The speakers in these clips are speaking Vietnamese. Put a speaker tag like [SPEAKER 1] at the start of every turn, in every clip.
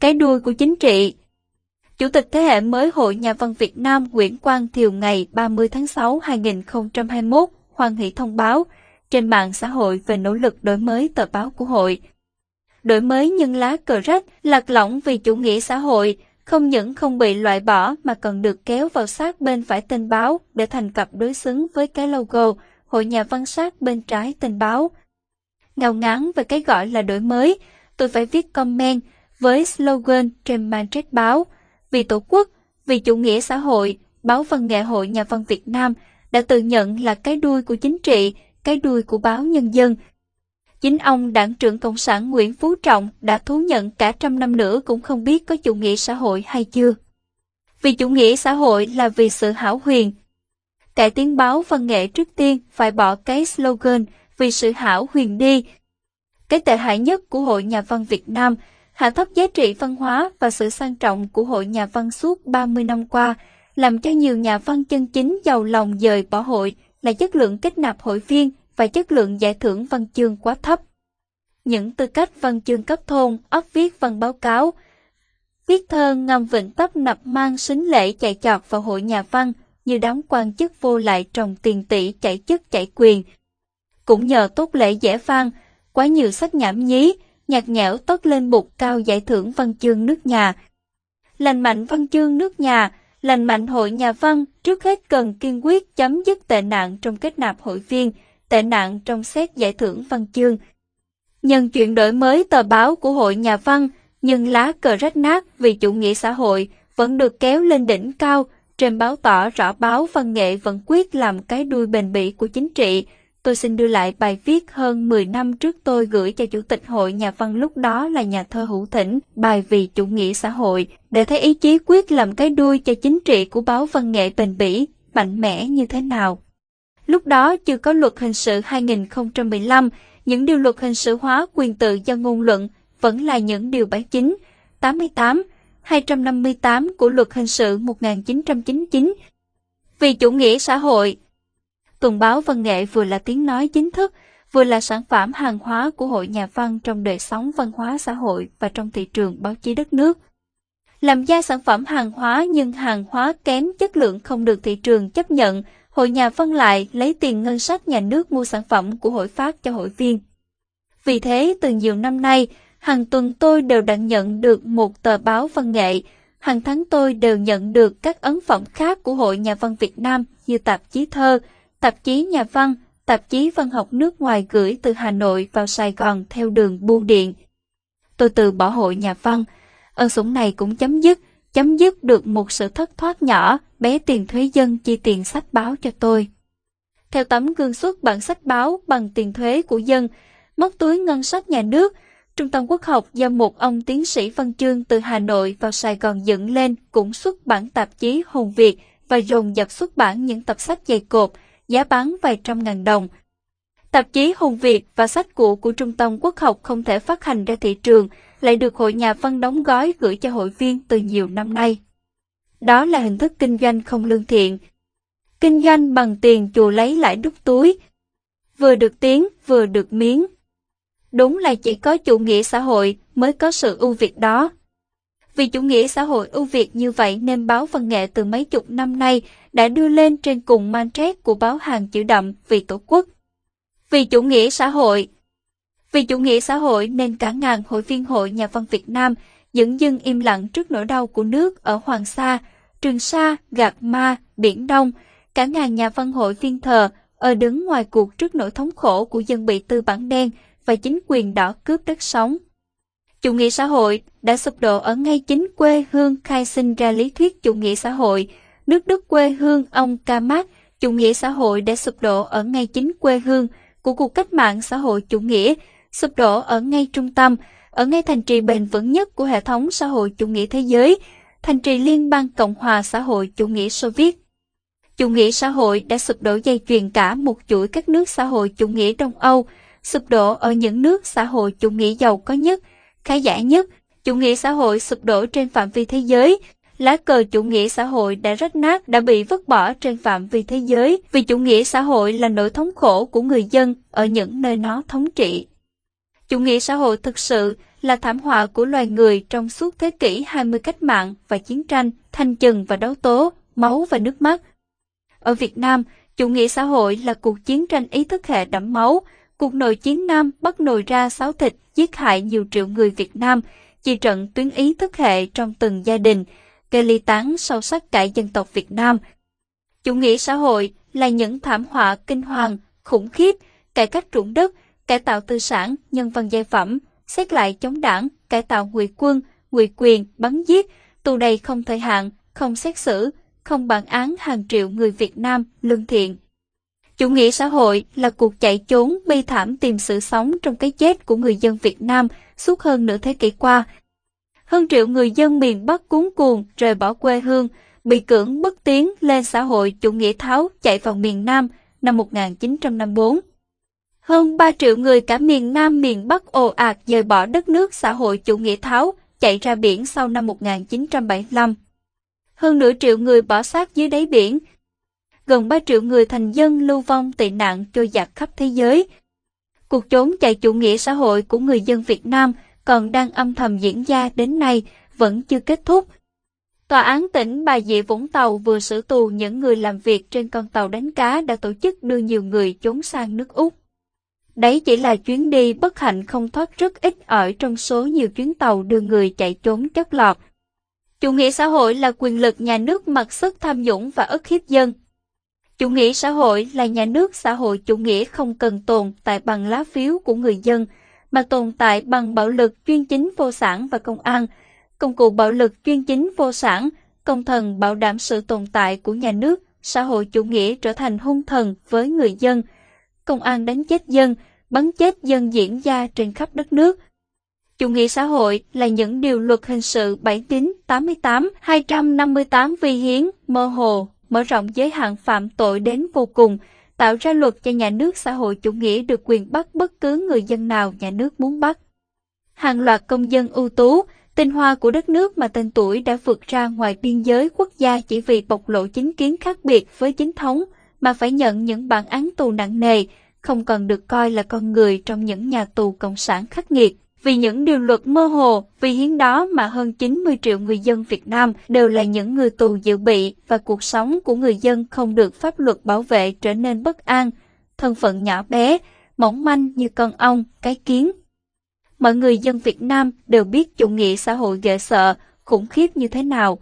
[SPEAKER 1] cái đuôi của chính trị. Chủ tịch thế hệ mới Hội Nhà văn Việt Nam Nguyễn Quang Thiều ngày 30 tháng 6 2021 hoan hỷ thông báo trên mạng xã hội về nỗ lực đổi mới tờ báo của hội. Đổi mới nhưng lá cờ rách, lạc lõng vì chủ nghĩa xã hội, không những không bị loại bỏ mà còn được kéo vào sát bên phải tên báo để thành cặp đối xứng với cái logo Hội Nhà văn sát bên trái tên báo. Ngào ngán về cái gọi là đổi mới, tôi phải viết comment với slogan trên manchette báo vì Tổ quốc, vì chủ nghĩa xã hội, báo Văn nghệ hội Nhà văn Việt Nam đã tự nhận là cái đuôi của chính trị, cái đuôi của báo Nhân dân. Chính ông đảng trưởng Cộng sản Nguyễn Phú Trọng đã thú nhận cả trăm năm nữa cũng không biết có chủ nghĩa xã hội hay chưa. Vì chủ nghĩa xã hội là vì sự hảo huyền. Cải tiến báo văn nghệ trước tiên phải bỏ cái slogan vì sự hảo huyền đi. Cái tệ hại nhất của Hội Nhà văn Việt Nam hạ thấp giá trị văn hóa và sự sang trọng của Hội Nhà văn suốt 30 năm qua, làm cho nhiều nhà văn chân chính giàu lòng dời bỏ hội là chất lượng kết nạp hội viên và chất lượng giải thưởng văn chương quá thấp. Những tư cách văn chương cấp thôn, ấp viết văn báo cáo, viết thơ ngầm vịnh tấp nập mang xính lễ chạy chọt vào hội nhà văn như đám quan chức vô lại trồng tiền tỷ chạy chức chạy quyền. Cũng nhờ tốt lễ dễ vang, quá nhiều sách nhảm nhí, nhạt nhẽo tốt lên bục cao giải thưởng văn chương nước nhà. Lành mạnh văn chương nước nhà, lành mạnh hội nhà văn trước hết cần kiên quyết chấm dứt tệ nạn trong kết nạp hội viên, tệ nạn trong xét giải thưởng văn chương. Nhân chuyện đổi mới tờ báo của hội nhà văn, nhưng lá cờ rách nát vì chủ nghĩa xã hội vẫn được kéo lên đỉnh cao, trên báo tỏ rõ báo văn nghệ vẫn quyết làm cái đuôi bền bỉ của chính trị, tôi xin đưa lại bài viết hơn 10 năm trước tôi gửi cho Chủ tịch Hội Nhà văn lúc đó là nhà thơ Hữu Thỉnh, bài vì chủ nghĩa xã hội, để thấy ý chí quyết làm cái đuôi cho chính trị của báo văn nghệ bền bỉ, mạnh mẽ như thế nào. Lúc đó chưa có luật hình sự 2015, những điều luật hình sự hóa quyền tự do ngôn luận vẫn là những điều 79, 88, 258 của luật hình sự 1999. Vì chủ nghĩa xã hội, tuần báo văn nghệ vừa là tiếng nói chính thức, vừa là sản phẩm hàng hóa của hội nhà văn trong đời sống văn hóa xã hội và trong thị trường báo chí đất nước. Làm ra sản phẩm hàng hóa nhưng hàng hóa kém chất lượng không được thị trường chấp nhận, hội nhà văn lại lấy tiền ngân sách nhà nước mua sản phẩm của hội phát cho hội viên. Vì thế, từ nhiều năm nay, hàng tuần tôi đều đã nhận được một tờ báo văn nghệ, hàng tháng tôi đều nhận được các ấn phẩm khác của Hội Nhà văn Việt Nam như tạp chí thơ, tạp chí nhà văn, tạp chí văn học nước ngoài gửi từ Hà Nội vào Sài Gòn theo đường bưu điện. Tôi từ bỏ hội nhà văn, ơn sủng này cũng chấm dứt, chấm dứt được một sự thất thoát nhỏ, bé tiền thuế dân chi tiền sách báo cho tôi. Theo tấm gương xuất bản sách báo bằng tiền thuế của dân, móc túi ngân sách nhà nước, Trung tâm Quốc học do một ông tiến sĩ văn chương từ Hà Nội vào Sài Gòn dựng lên cũng xuất bản tạp chí Hồn Việt và dồn dập xuất bản những tập sách dày cộp, giá bán vài trăm ngàn đồng. Tạp chí Hùng Việt và sách cũ của Trung tâm Quốc học không thể phát hành ra thị trường, lại được hội nhà văn đóng gói gửi cho hội viên từ nhiều năm nay. Đó là hình thức kinh doanh không lương thiện. Kinh doanh bằng tiền chùa lấy lại đút túi. Vừa được tiếng, vừa được miếng. Đúng là chỉ có chủ nghĩa xã hội mới có sự ưu việt đó. Vì chủ nghĩa xã hội ưu việt như vậy nên báo văn nghệ từ mấy chục năm nay đã đưa lên trên cùng mantrét của báo hàng chữ đậm vì tổ quốc. Vì chủ nghĩa xã hội Vì chủ nghĩa xã hội nên cả ngàn hội viên hội nhà văn Việt Nam dững dưng im lặng trước nỗi đau của nước ở Hoàng Sa, Trường Sa, Gạc Ma, Biển Đông, cả ngàn nhà văn hội viên thờ ở đứng ngoài cuộc trước nỗi thống khổ của dân bị tư bản đen và chính quyền đỏ cướp đất sống. Chủ nghĩa xã hội đã sụp đổ ở ngay chính quê hương khai sinh ra lý thuyết chủ nghĩa xã hội. Nước Đức quê hương ông Ca Mác, chủ nghĩa xã hội đã sụp đổ ở ngay chính quê hương của cuộc cách mạng xã hội chủ nghĩa, sụp đổ ở ngay trung tâm, ở ngay thành trì bền vững nhất của hệ thống xã hội chủ nghĩa thế giới, thành trì Liên bang Cộng hòa xã hội chủ nghĩa Xô Viết. Chủ nghĩa xã hội đã sụp đổ dây chuyền cả một chuỗi các nước xã hội chủ nghĩa Đông Âu, sụp đổ ở những nước xã hội chủ nghĩa giàu có nhất, khá giả nhất, chủ nghĩa xã hội sụp đổ trên phạm vi thế giới, lá cờ chủ nghĩa xã hội đã rách nát đã bị vứt bỏ trên phạm vi thế giới vì chủ nghĩa xã hội là nỗi thống khổ của người dân ở những nơi nó thống trị. Chủ nghĩa xã hội thực sự là thảm họa của loài người trong suốt thế kỷ 20 cách mạng và chiến tranh, thanh trừng và đấu tố, máu và nước mắt. Ở Việt Nam, chủ nghĩa xã hội là cuộc chiến tranh ý thức hệ đẫm máu, cuộc nội chiến Nam bắt nồi ra sáo thịt, giết hại nhiều triệu người Việt Nam, chi trận tuyến ý thức hệ trong từng gia đình, gây ly tán sâu sắc cả dân tộc Việt Nam. Chủ nghĩa xã hội là những thảm họa kinh hoàng, khủng khiếp, cải cách ruộng đất, cải tạo tư sản, nhân văn giai phẩm, xét lại chống đảng, cải tạo ngụy quân, ngụy quyền, bắn giết, tù đầy không thời hạn, không xét xử, không bản án hàng triệu người Việt Nam lương thiện. Chủ nghĩa xã hội là cuộc chạy trốn bi thảm tìm sự sống trong cái chết của người dân Việt Nam suốt hơn nửa thế kỷ qua. Hơn triệu người dân miền Bắc cuốn cuồng rời bỏ quê hương, bị cưỡng bức tiến lên xã hội chủ nghĩa tháo chạy vào miền Nam năm 1954. Hơn 3 triệu người cả miền Nam miền Bắc ồ ạt rời bỏ đất nước xã hội chủ nghĩa tháo, chạy ra biển sau năm 1975. Hơn nửa triệu người bỏ xác dưới đáy biển. Gần 3 triệu người thành dân lưu vong tị nạn trôi giạt khắp thế giới. Cuộc trốn chạy chủ nghĩa xã hội của người dân Việt Nam còn đang âm thầm diễn ra đến nay, vẫn chưa kết thúc. Tòa án tỉnh Bà Rịa Vũng Tàu vừa xử tù những người làm việc trên con tàu đánh cá đã tổ chức đưa nhiều người trốn sang nước Úc. Đấy chỉ là chuyến đi bất hạnh không thoát rất ít ở trong số nhiều chuyến tàu đưa người chạy trốn chất lọt. Chủ nghĩa xã hội là quyền lực nhà nước mặc sức tham nhũng và ức hiếp dân. Chủ nghĩa xã hội là nhà nước xã hội chủ nghĩa không cần tồn tại bằng lá phiếu của người dân, mà tồn tại bằng bạo lực chuyên chính vô sản và công an, công cụ bạo lực chuyên chính vô sản, công thần bảo đảm sự tồn tại của nhà nước, xã hội chủ nghĩa trở thành hung thần với người dân. Công an đánh chết dân, bắn chết dân diễn ra trên khắp đất nước. Chủ nghĩa xã hội là những điều luật hình sự 79, 88, 258 vi hiến, mơ hồ, mở rộng giới hạn phạm tội đến vô cùng, tạo ra luật cho nhà nước xã hội chủ nghĩa được quyền bắt bất cứ người dân nào nhà nước muốn bắt. Hàng loạt công dân ưu tú, tinh hoa của đất nước mà tên tuổi đã vượt ra ngoài biên giới quốc gia chỉ vì bộc lộ chính kiến khác biệt với chính thống mà phải nhận những bản án tù nặng nề, không còn được coi là con người trong những nhà tù cộng sản khắc nghiệt. Vì những điều luật mơ hồ, vì hiến đó mà hơn 90 triệu người dân Việt Nam đều là những người tù dự bị và cuộc sống của người dân không được pháp luật bảo vệ trở nên bất an, thân phận nhỏ bé, mỏng manh như con ong, cái kiến. Mọi người dân Việt Nam đều biết chủ nghĩa xã hội ghê sợ, khủng khiếp như thế nào.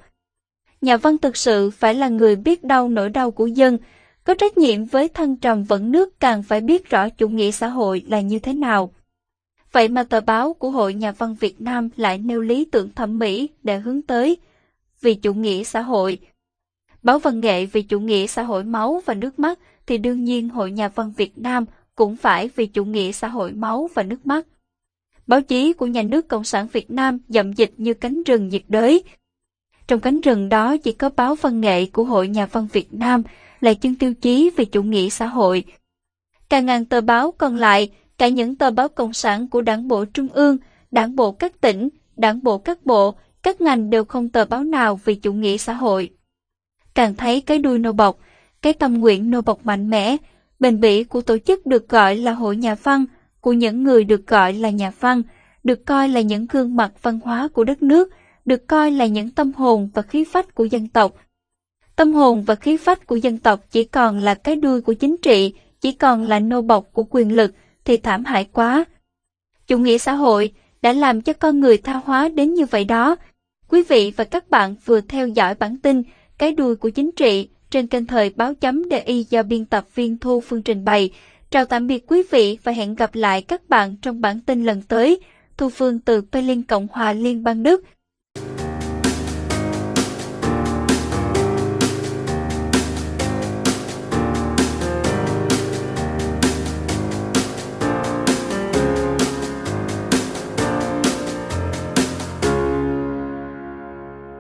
[SPEAKER 1] Nhà văn thực sự phải là người biết đau nỗi đau của dân, có trách nhiệm với thân trầm vẫn nước càng phải biết rõ chủ nghĩa xã hội là như thế nào. Vậy mà tờ báo của Hội Nhà văn Việt Nam lại nêu lý tưởng thẩm mỹ để hướng tới vì chủ nghĩa xã hội. Báo văn nghệ vì chủ nghĩa xã hội máu và nước mắt thì đương nhiên Hội Nhà văn Việt Nam cũng phải vì chủ nghĩa xã hội máu và nước mắt. Báo chí của nhà nước Cộng sản Việt Nam dậm dịch như cánh rừng nhiệt đới. Trong cánh rừng đó chỉ có báo văn nghệ của Hội Nhà văn Việt Nam là chân tiêu chí về chủ nghĩa xã hội. Cả ngàn tờ báo còn lại cả những tờ báo cộng sản của đảng bộ trung ương, đảng bộ các tỉnh, đảng bộ các bộ, các ngành đều không tờ báo nào vì chủ nghĩa xã hội. Càng thấy cái đuôi nô bọc, cái tâm nguyện nô bọc mạnh mẽ, bền bỉ của tổ chức được gọi là hội nhà văn, của những người được gọi là nhà văn, được coi là những gương mặt văn hóa của đất nước, được coi là những tâm hồn và khí phách của dân tộc. Tâm hồn và khí phách của dân tộc chỉ còn là cái đuôi của chính trị, chỉ còn là nô bọc của quyền lực, thì thảm hại quá. Chủ nghĩa xã hội đã làm cho con người tha hóa đến như vậy đó. Quý vị và các bạn vừa theo dõi bản tin Cái đuôi của chính trị trên kênh thời báo chấm DI do biên tập viên Thu Phương trình bày. Chào tạm biệt quý vị và hẹn gặp lại các bạn trong bản tin lần tới. Thu Phương từ Berlin Cộng hòa Liên bang Đức.